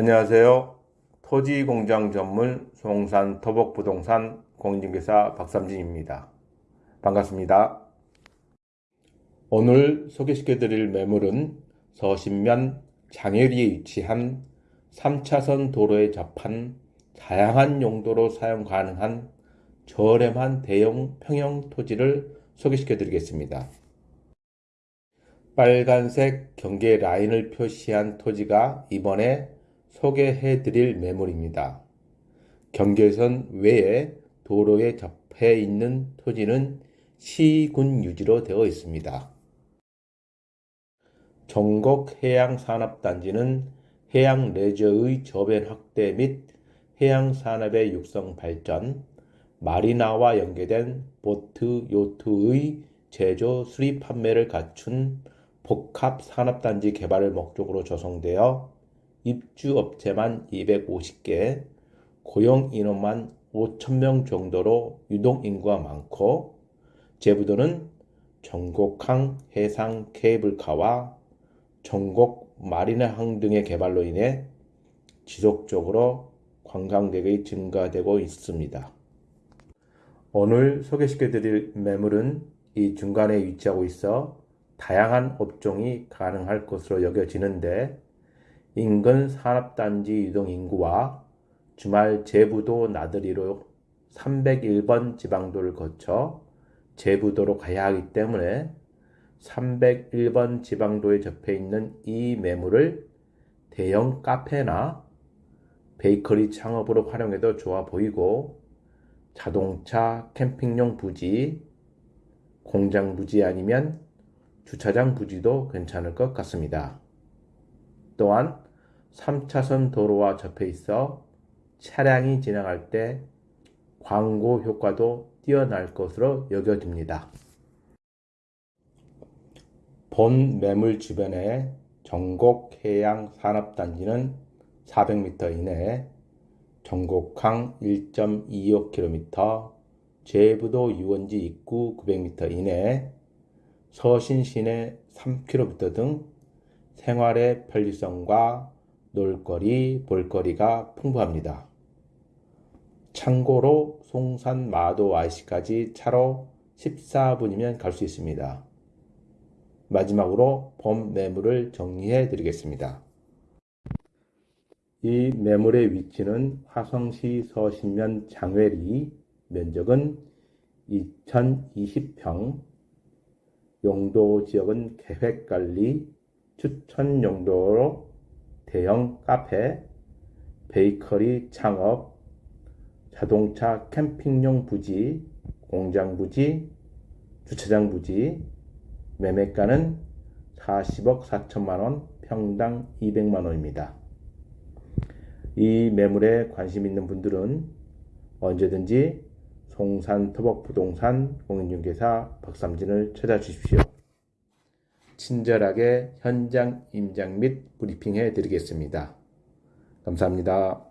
안녕하세요. 토지공장 전문 송산 토복부동산 공인중개사 박삼진입니다. 반갑습니다. 오늘 소개시켜 드릴 매물은 서신면 장애리에 위치한 3차선 도로에 접한 다양한 용도로 사용 가능한 저렴한 대형 평형 토지를 소개시켜 드리겠습니다. 빨간색 경계 라인을 표시한 토지가 이번에 소개해 드릴 매물입니다. 경계선 외에 도로에 접해 있는 토지는 시군 유지로 되어 있습니다. 전곡 해양산업단지는 해양 레저의 저변 확대 및 해양 산업의 육성 발전, 마리나와 연계된 보트, 요트의 제조, 수리 판매를 갖춘 복합 산업단지 개발을 목적으로 조성되어 입주업체만 250개, 고용 인원만 5천명 정도로 유동인구가 많고 제부도는 전곡항 해상 케이블카와 전곡 마리나항 등의 개발로 인해 지속적으로 관광객의 증가되고 있습니다. 오늘 소개시켜 드릴 매물은 이 중간에 위치하고 있어 다양한 업종이 가능할 것으로 여겨지는데 인근 산업단지 유동 인구와 주말 제부도 나들이로 301번 지방도를 거쳐 제부도로 가야 하기 때문에 301번 지방도에 접해 있는 이 매물을 대형 카페나 베이커리 창업으로 활용해도 좋아 보이고 자동차 캠핑용 부지, 공장 부지 아니면 주차장 부지도 괜찮을 것 같습니다. 또한 3차선 도로와 접해 있어 차량이 지나갈 때 광고 효과도 뛰어날 것으로 여겨집니다. 본 매물 주변에 전곡 해양 산업단지는 400m 이내, 전곡항 1.25km, 제부도 유원지 입구 900m 이내, 서신 시내 3km 등 생활의 편리성과 놀거리, 볼거리가 풍부합니다. 참고로 송산 마도 IC까지 차로 14분이면 갈 수 있습니다. 마지막으로 본 매물을 정리해 드리겠습니다. 이 매물의 위치는 화성시 서신면 장외리 면적은 2020평 용도 지역은 계획관리 추천 용도로 대형 카페, 베이커리 창업, 자동차 캠핑용 부지, 공장 부지, 주차장 부지, 매매가는 40억 4천만 원, 평당 200만 원입니다. 이 매물에 관심 있는 분들은 언제든지 송산 토복 부동산 공인중개사 박삼진을 찾아주십시오. 친절하게 현장 임장 및 브리핑해 드리겠습니다. 감사합니다.